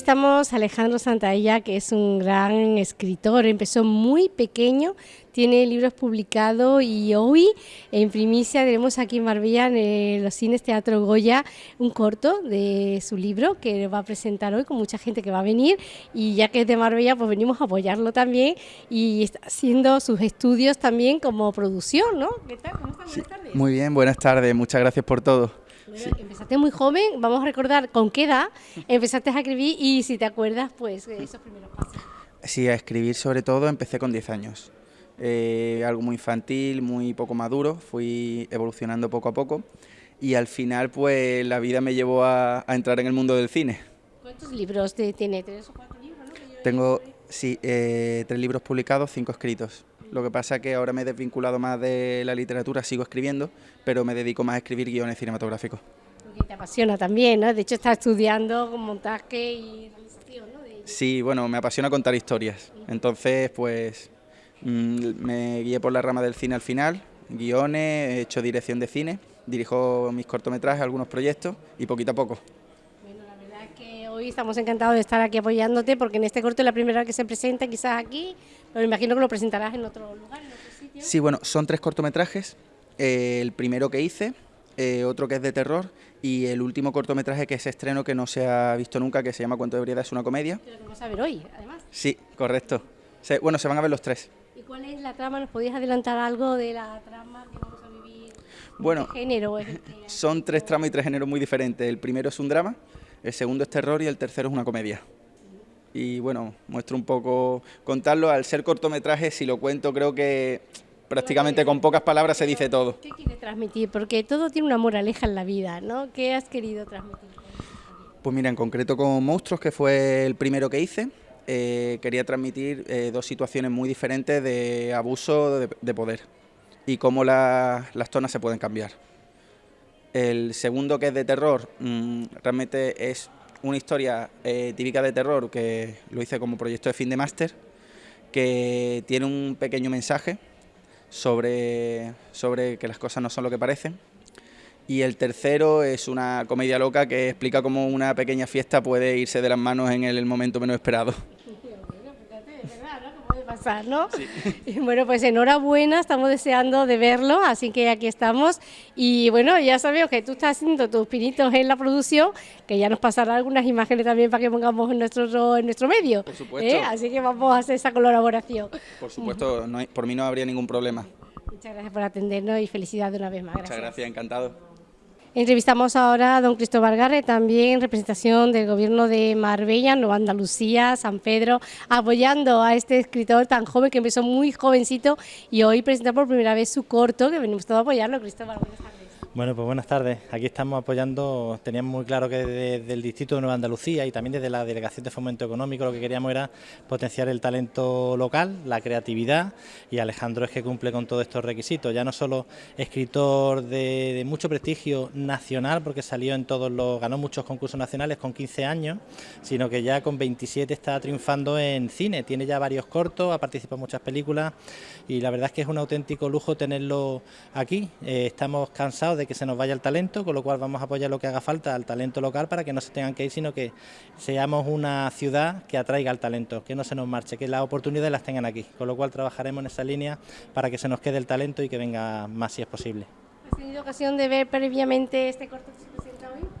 Entrevistamos a Alejandro Santaella, que es un gran escritor, empezó muy pequeño, tiene libros publicados y hoy en primicia tenemos aquí en Marbella, en los cines Teatro Goya, un corto de su libro que va a presentar hoy con mucha gente que va a venir y ya que es de Marbella pues venimos a apoyarlo también y está haciendo sus estudios también como producción, ¿no? ¿Qué tal? ¿Cómo? Buenas tardes. Muy bien, buenas tardes, muchas gracias por todo. Empezaste muy joven, vamos a recordar con qué edad empezaste a escribir y si te acuerdas, pues esos primeros pasos. Sí, a escribir sobre todo empecé con 10 años. Eh, algo muy infantil, muy poco maduro, fui evolucionando poco a poco y al final pues la vida me llevó a, entrar en el mundo del cine. ¿Cuántos libros tiene? ¿Tres o cuatro libros? Tengo, sí, eh, tres libros publicados, cinco escritos. Lo que pasa es que ahora me he desvinculado más de la literatura, sigo escribiendo, pero me dedico más a escribir guiones cinematográficos. Te apasiona también, ¿no? De hecho, estás estudiando montaje y realización, ¿no? Sí, bueno, me apasiona contar historias. Entonces, pues mm, me guié por la rama del cine al final, guiones, he hecho dirección de cine, dirijo mis cortometrajes, algunos proyectos y poquito a poco hoy estamos encantados de estar aquí apoyándote porque en este corto es la primera vez que se presenta, quizás aquí, pero me imagino que lo presentarás en otro lugar, en otro sitio. Sí, bueno, son tres cortometrajes. Eh, el primero que hice, eh, otro que es de terror y el último cortometraje que es estreno que no se ha visto nunca, que se llama Cuento de Ebriedad, es una comedia. Que vamos a ver hoy, además. Sí, correcto. bueno, se van a ver los tres. ¿Y cuál es la trama? ¿Nos podías adelantar algo de la trama que vamos a vivir? Bueno, ¿Qué género son tres tramas y tres géneros muy diferentes. El primero es un drama, el segundo es terror y el tercero es una comedia. Y bueno, muestro un poco contarlo. Al ser cortometraje, si lo cuento, creo que prácticamente con pocas palabras se dice todo. ¿Qué quiere transmitir? Porque todo tiene una moraleja en la vida, ¿no? ¿Qué has querido transmitir? Pues mira, en concreto con Monstruos, que fue el primero que hice, eh, quería transmitir eh, dos situaciones muy diferentes de abuso de, poder y cómo las zonas se pueden cambiar. El segundo, que es de terror, mm, realmente es una historia eh, típica de terror que lo hice como proyecto de fin de máster, que tiene un pequeño mensaje sobre, sobre que las cosas no son lo que parecen. Y el tercero es una comedia loca que explica cómo una pequeña fiesta puede irse de las manos en el momento menos esperado ¿no? Y bueno, pues enhorabuena, estamos deseando de verlo, así que aquí estamos. Y bueno, ya sabemos que tú estás haciendo tus pinitos en la producción, que ya nos pasará algunas imágenes también para que pongamos en nuestro, en nuestro medio. Por supuesto. ¿eh? Así que vamos a hacer esa colaboración. Por supuesto, por mí no habría ningún problema. Muchas gracias por atendernos y felicidades una vez más. Muchas gracias, encantado. Entrevistamos ahora a don Cristóbal Garre, también en representación del gobierno de Marbella, Nueva Andalucía, San Pedro, apoyando a este escritor tan joven que empezó muy jovencito y hoy presenta por primera vez su corto, que venimos todos a apoyarlo. Cristóbal, buenas tardes. Bueno, pues buenas tardes. Aquí estamos apoyando, teníamos muy claro que desde el Distrito de Nueva Andalucía y también desde la Delegación de Fomento Económico lo que queríamos era potenciar el talento local, la creatividad y Alejandro es que cumple con todos estos requisitos. Ya no solo escritor de, mucho prestigio nacional porque salió en todos los, ganó muchos concursos nacionales con 15 años, sino que ya con 27 está triunfando en cine, tiene ya varios cortos, ha participado en muchas películas y la verdad es que es un auténtico lujo tenerlo aquí. Eh, estamos cansados de que se nos vaya el talento, con lo cual vamos a apoyar lo que haga falta al talento local para que no se tengan que ir, sino que seamos una ciudad que atraiga al talento, que no se nos marche, que las oportunidades las tengan aquí, con lo cual trabajaremos en esa línea para que se nos quede el talento y que venga más si es posible. ¿Has tenido ocasión de ver previamente este corto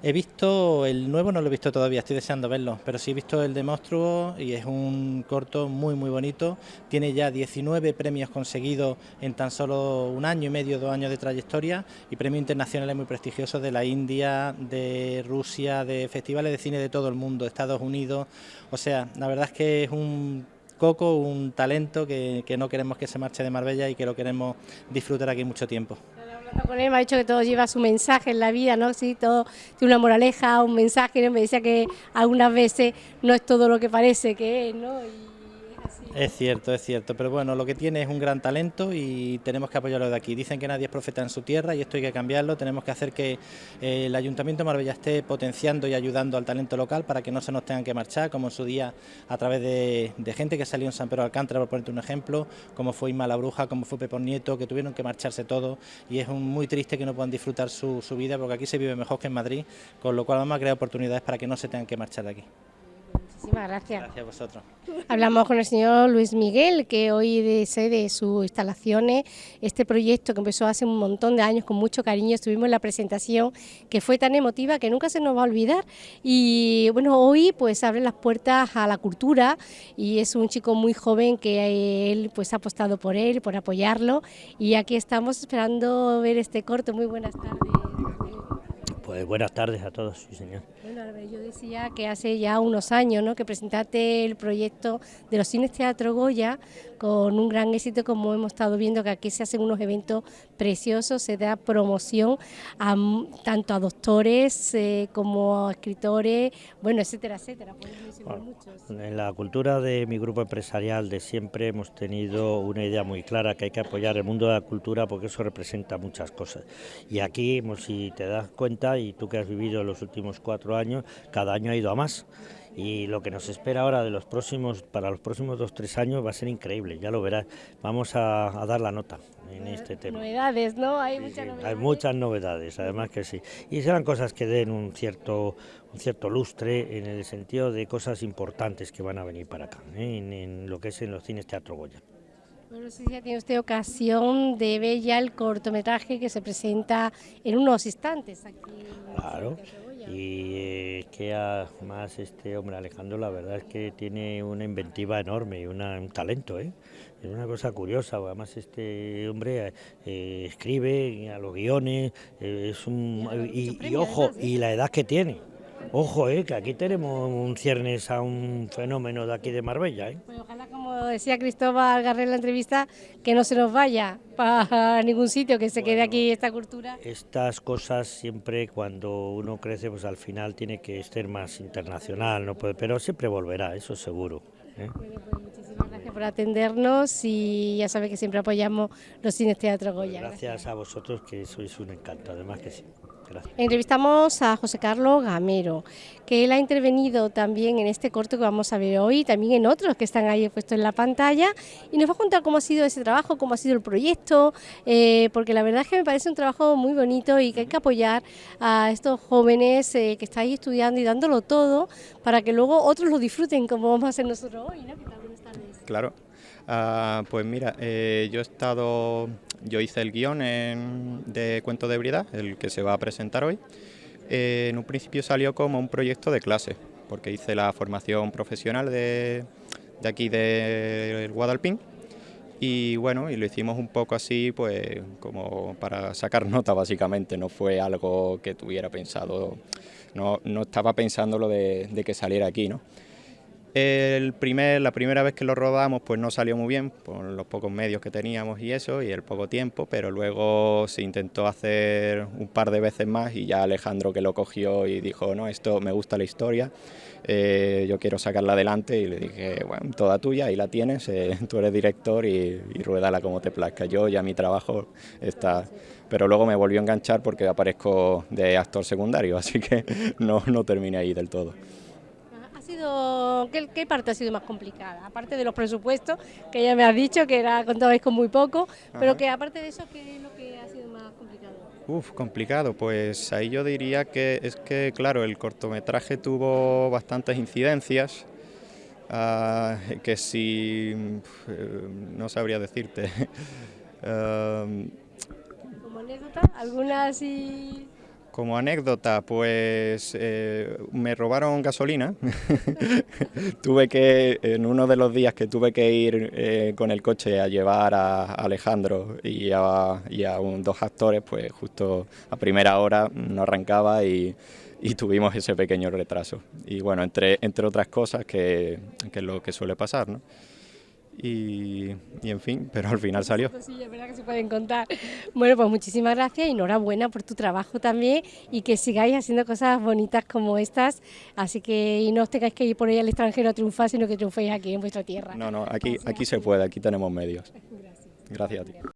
He visto el nuevo, no lo he visto todavía, estoy deseando verlo, pero sí he visto el de Monstruo y es un corto muy muy bonito. Tiene ya 19 premios conseguidos en tan solo un año y medio, dos años de trayectoria y premios internacionales muy prestigiosos de la India, de Rusia, de festivales de cine de todo el mundo, Estados Unidos. O sea, la verdad es que es un coco, un talento que, que no queremos que se marche de Marbella y que lo queremos disfrutar aquí mucho tiempo con él, me ha dicho que todo lleva su mensaje en la vida, ¿no? Sí, todo tiene una moraleja, un mensaje, ¿no? Me decía que algunas veces no es todo lo que parece que es, ¿no? Es cierto, es cierto, pero bueno, lo que tiene es un gran talento y tenemos que apoyarlo de aquí. Dicen que nadie es profeta en su tierra y esto hay que cambiarlo, tenemos que hacer que eh, el Ayuntamiento de Marbella esté potenciando y ayudando al talento local para que no se nos tengan que marchar, como en su día a través de, gente que salió en San Pedro Alcántara, por ponerte un ejemplo, como fue Isma la Bruja, como fue Pepón Nieto, que tuvieron que marcharse todos y es muy triste que no puedan disfrutar su, su vida porque aquí se vive mejor que en Madrid, con lo cual vamos a crear oportunidades para que no se tengan que marchar de aquí. Muchísimas gracias. Gracias a vosotros. Hablamos con el señor Luis Miguel, que hoy de sede sus instalaciones, este proyecto que empezó hace un montón de años con mucho cariño, estuvimos en la presentación que fue tan emotiva que nunca se nos va a olvidar y bueno, hoy pues abre las puertas a la cultura y es un chico muy joven que él pues ha apostado por él, por apoyarlo y aquí estamos esperando ver este corto. Muy buenas tardes. Pues buenas tardes a todos, sí señor. Bueno, yo decía que hace ya unos años ¿no? que presentaste el proyecto de los cines Teatro Goya con un gran éxito como hemos estado viendo que aquí se hacen unos eventos preciosos, se da promoción a, tanto a doctores eh, como a escritores, bueno, etcétera, etcétera. en la cultura de mi grupo empresarial de siempre hemos tenido una idea muy clara que hay que apoyar el mundo de la cultura porque eso representa muchas cosas. Y aquí, si te das cuenta, y tú que has vivido los últimos cuatro años, cada año ha ido a más. Y lo que nos espera ahora de los próximos para los próximos dos tres años va a ser increíble ya lo verás. Vamos a, dar la nota en este tema. novedades no hay muchas novedades hay muchas novedades además que sí. Y serán cosas que den un cierto un cierto lustre en el sentido de cosas importantes que van a venir para acá ¿eh? en, lo que es en los cines Teatro Goya bueno, si ya tiene usted ocasión de ver ya el cortometraje que se presenta en unos instantes aquí. Claro, y es que además este hombre Alejandro la verdad es que tiene una inventiva enorme y un talento, ¿eh? es una cosa curiosa, además este hombre eh, escribe a los guiones, eh, es un y, ojo, y la edad que tiene. Ojo, eh, que aquí tenemos un ciernes a un fenómeno de aquí de Marbella. ¿eh? Pues decía Cristóbal Garré en la entrevista, que no se nos vaya para ningún sitio, que se quede aquí esta cultura. Estas cosas siempre cuando uno crece, pues al final tiene que ser más internacional, no puede, pero siempre volverá, eso seguro. ¿eh? Pues muchísimas gracias por atendernos y ya sabe que siempre apoyamos los cines Teatro Goya. gracias a vosotros que sois un encanto, además que sí. Entrevistamos a José Carlos Gamero, que él ha intervenido también en este corto que vamos a ver hoy, también en otros que están ahí puestos en la pantalla, y nos va a contar cómo ha sido ese trabajo, cómo ha sido el proyecto, eh, porque la verdad es que me parece un trabajo muy bonito y que hay que apoyar a estos jóvenes eh, que están ahí estudiando y dándolo todo para que luego otros lo disfruten como vamos a hacer nosotros hoy. ¿no? Claro. Ah, pues mira, eh, yo he estado yo hice el guion de Cuento de Ebriedad, el que se va a presentar hoy. Eh, en un principio salió como un proyecto de clase, porque hice la formación profesional de, aquí del Guadalpín. Y bueno, y lo hicimos un poco así, pues como para sacar nota básicamente, no fue algo que tuviera pensado, no, no estaba pensando lo de, de que saliera aquí, ¿no? El primer, la primera vez que lo rodamos pues no salió muy bien por los pocos medios que teníamos y eso y el poco tiempo, pero luego se intentó hacer un par de veces más y ya Alejandro que lo cogió y dijo, no, esto me gusta la historia, eh, yo quiero sacarla adelante y le dije, bueno, toda tuya, ahí la tienes, eh, tú eres director y, y ruédala como te plazca, yo ya mi trabajo está... Pero luego me volvió a enganchar porque aparezco de actor secundario, así que no, no terminé ahí del todo sido, qué, parte ha sido más complicada? Aparte de los presupuestos, que ya me has dicho que era contabais con muy poco, pero que aparte de eso, ¿qué es lo que ha sido más complicado? Uf, complicado, pues ahí yo diría que es que, claro, el cortometraje tuvo bastantes incidencias, ah, que si, eh, no sabría decirte. ¿Como anécdota? ¿Alguna así...? Como anécdota, pues eh, me robaron gasolina. tuve que, en uno de los días que tuve que ir eh, con el coche a llevar a Alejandro y a, dos actores, pues justo a primera hora no arrancaba y, tuvimos ese pequeño retraso. Y bueno, entre, entre otras cosas que, que es lo que suele pasar, ¿no? Y, en fin, pero al final salió. Sí, es verdad que se pueden contar. Bueno, pues muchísimas gracias y enhorabuena por tu trabajo también y que sigáis haciendo cosas bonitas como estas, así que y no os tengáis que ir por ahí al extranjero a triunfar, sino que triunféis aquí en vuestra tierra. No, no, aquí, aquí se puede, aquí tenemos medios. Gracias a ti.